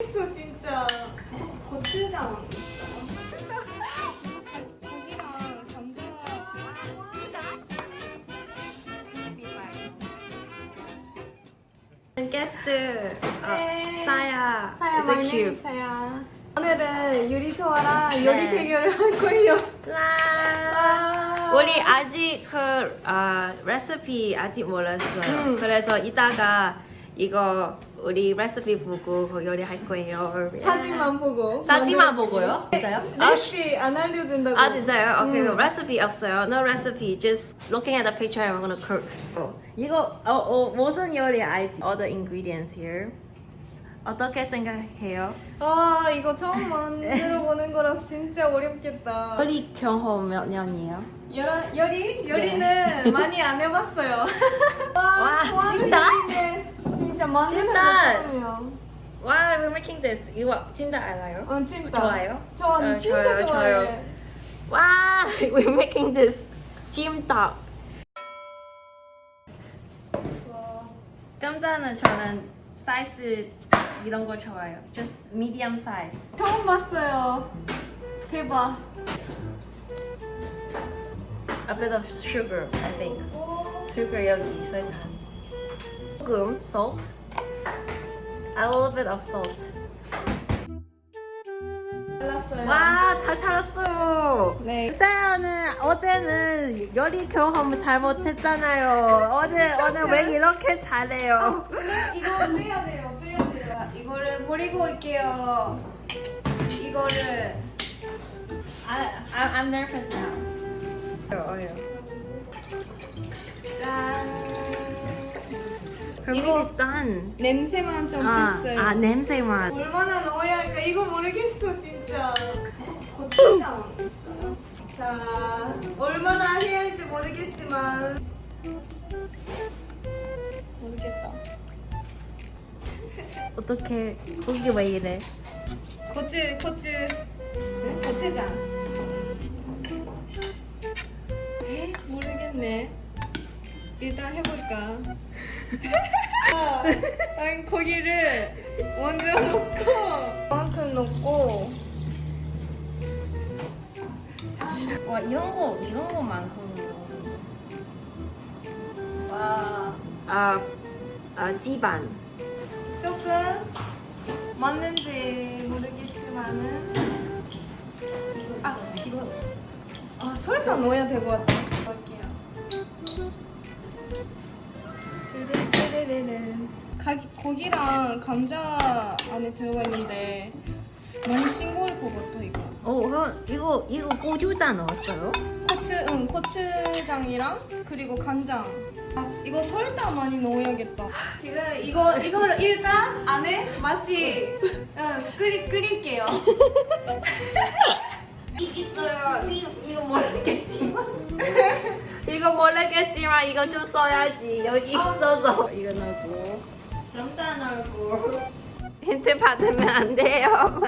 있어 진짜 고기랑 감자 게스트 어, 네. 사야 사야 cute? 사야 오늘은 요리 좋아랑 네. 요리 대결을 할 거예요 와. 와. 우리 아직 그 아, 레시피 아직 몰랐어요. 음. 그래서 이따가 이거 우리 레시피 보고 그 요리할 거예요. 사진만 보고 사진만 보고요? 진짜요? 아, 레시피 안 알려준다고 아 진짜요? 오케이 음. 그 레시피 없어요. No recipe. Just looking at the picture I'm gonna cook. 어, 이거 어, 어, 무슨 요리 알지? All the ingredients here. 어떻게 생각해요? 아 이거 처음 만들어 보는 거라서 진짜 어렵겠다 요리 경험 몇 년이에요? 요리? 요리? 요리는 많이 안 해봤어요 와, 와, 좋아하는 진짜? 요리인데 진짜 진짜? 처음이야 Why we're making this? 이거 진짜 알아요? 어, 진짜 좋아요? 저 어, 진짜 좋아요, 좋아해 좋아요. 와, we're making this 찜닭. 와. 짬짜는 저는 사이즈 이런 거 좋아요. Just medium size. 처음 봤어요 대박 A bit of sugar, I think. 오. sugar 여기 설탕. 소금, salt. A little bit of salt. 잘랐어요 와, 잘 찾았어요. 네 사연은 어제는 요리 경험 잘못했잖아요. 오늘 오늘 왜 이렇게 잘해요? 이거 빼야 돼요 빼야 돼요 이거를 버리고 올게요 이거를 I, I I'm nervous now. 어요. Done. 냄새만 좀 아, 뺐어요 아 냄새만. 얼마나 넣어야 할까 이거 모르겠어 진짜 고추장 있어요 자 얼마나 해야 할지 모르겠지만 모르겠다 어떻게 거기 왜 이래? 고추 고추 네? 고추장 에? 모르겠네 일단 해볼까 아, 아니, 고기를 먼저 넣고 이만큼 넣고. 와 이런 거 이런 거 많고. 와. 아, 아 지반. 조금 맞는지 모르겠지만은. 아 이거. 아 설탕 넣어야 될 것 같아. 넣을게요 고기랑 감자 안에 들어가 있는데 많이 싱거울 것 같아 이거 어, 그럼 이거 이거 고추장 넣었어요? 고추, 응, 고추장이랑 그리고 간장. 아, 이거 설탕 많이 넣어야겠다. 지금 이거 이거를 일단 안에 맛이 응, 끓이 끓일게요. 있어요. 이거 이거 모르겠지만. 이거 모르겠지만 이거 좀 써야지. 여기 있어서 이거 넣고. 점자 넣고. 힌트 받으면 안 돼요.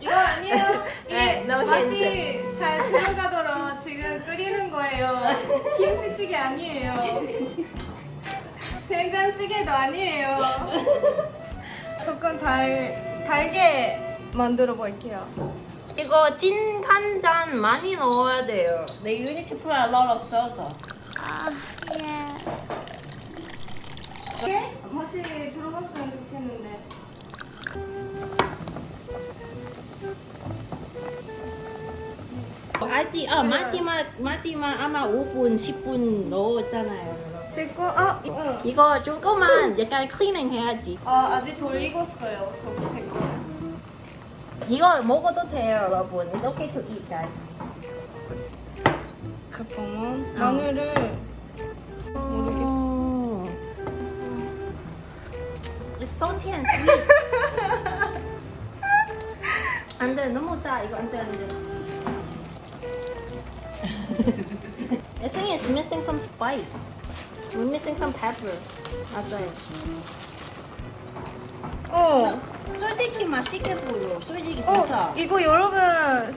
이거 아니에요. 이게 네, 맛이 잘 들어가도록 지금 끓이는 거예요. 김치찌개 아니에요. 된장찌개도 아니에요. 조금 달 달게 만들어 볼게요. 이거 찐 간장 많이 넣어야 돼요. 내 you need to put a lot of sauce. 이게 맛이 들어갔으면 좋겠는데. 아직 아 마지막 마지막 아마 5분 10분 넣었잖아요. 제 거, 아, 응. 이거 조금만 약간 클리닝 해야지. 아, 아직 덜 익었어요. 저, 제 거. 이거 먹어도 돼요, 여러분. It's okay to eat, guys. 잠깐만. 어. 마늘을 모르겠어. It's salty and sweet. 안 돼, 너무 짜. 이거 안 돼, 안 돼. I think it's missing some spice. We're missing some pepper. 맞아요. 어. 솔직히 맛있게 보여. 솔직히 어, 진짜. 이거 여러분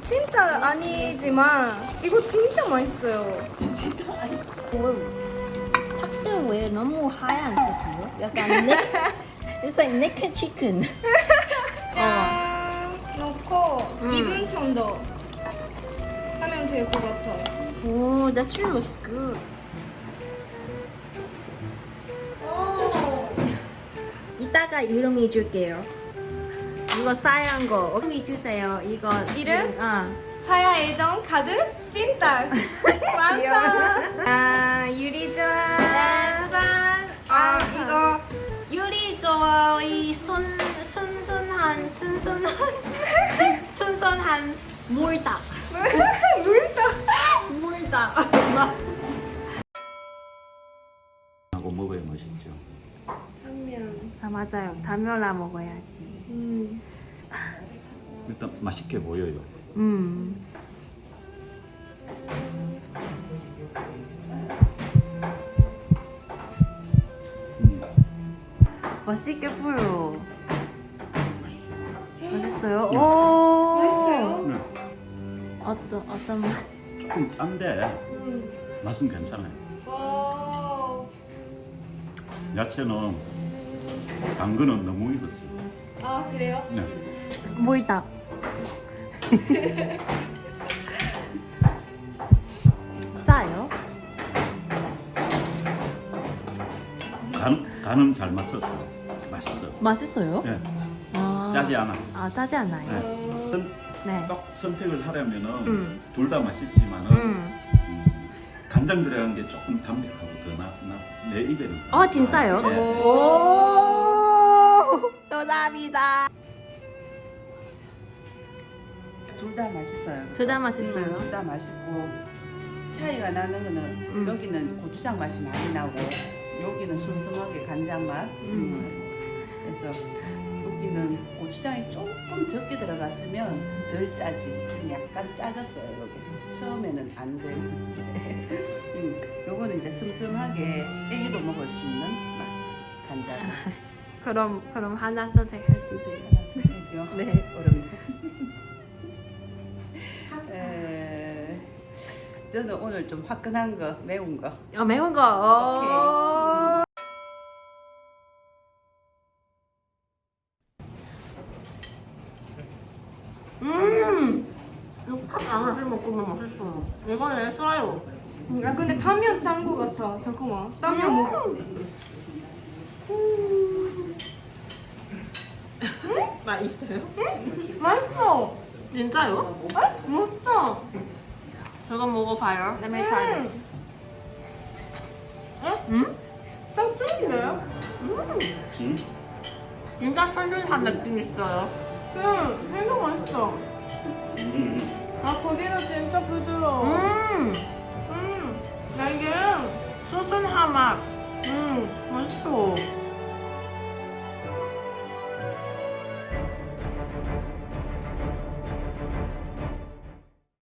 진짜 아니지만 이거 진짜 맛있어요. 왜, 닭들 왜 너무 하얀색이요? 약간 넥, it's like naked chicken. 짠. 음. 2분 정도 하면 될 것 같아. 오, that really looks good. 이따가 이름 잊을게요. 이거 싸얀 거 이름 잊으세요. 이거 이름? 아. 사야 애정 가득 찐딱 완성. 아 유리 좋아. 짠. 아 이거 유리 저이 순 순순한 순순한 순순한 물닭 물다. 물닭. 하고 먹어야 맛있죠. 한면. 아 맞아요. 담요라 먹어야지. 음. 일단 맛있게 보여요. 음. 음, 맛있게 보여. 맛있어요. 맛있어요? 네. 오. 맛있어요? 네, 어떤 어떤 맛? 조금 짠데 음. 맛은 괜찮아요. 오. 야채는 당근은 너무 익었어요. 아 그래요? 네. 물닭. 짜요? 간, 간은 잘 맞췄어요. 맛있어. 맛있어요? 네. 아. 짜지 않아. 아 짜지 않아요. 네. 선, 네. 딱 선택을 하려면은 음. 둘다 맛있지만은 음. 음, 간장 들어간 게 조금 담백하고 더 나, 나, 내 입에는. 더어 진짜요? 예. 오. 감사합니다. 둘 다 맛있어요. 둘 다 맛있어요. 둘다 맛있고 차이가 나는 거는 음. 여기는 고추장 맛이 많이 나고 여기는 슴슴하게 간장 맛. 음. 그래서 여기는 고추장이 조금 적게 들어갔으면 덜 짜지. 지금 약간 짜졌어요 여기. 처음에는 안 돼. 음, 요거는 이제 슴슴하게 애기도 먹을 수 있는 맛. 간장. 그럼 그럼 하나 선택해 주세요. 선택이요. 네. 어렵네. 에, 저는 오늘 좀 화끈한 거, 매운 거. 아 매운 거. 오. 음. 이거 팥안 해서 먹으면 맛있어. 이거는 써요. 야 근데 타면 짠거 같아. 잠깐만. 타면 뭐? 맛있어요? 맛있어. 진짜요? 맛있어. 저거 먹어봐요. Let me try it. 음. 음? 딱 쫀데? 음? 진짜 쫀쫀한 느낌 있어요. 응. 생각 맛있어. 음. 아 고기는 진짜 부드러워. 음. 음. 나 이게 소순한 맛. 음. 맛있어.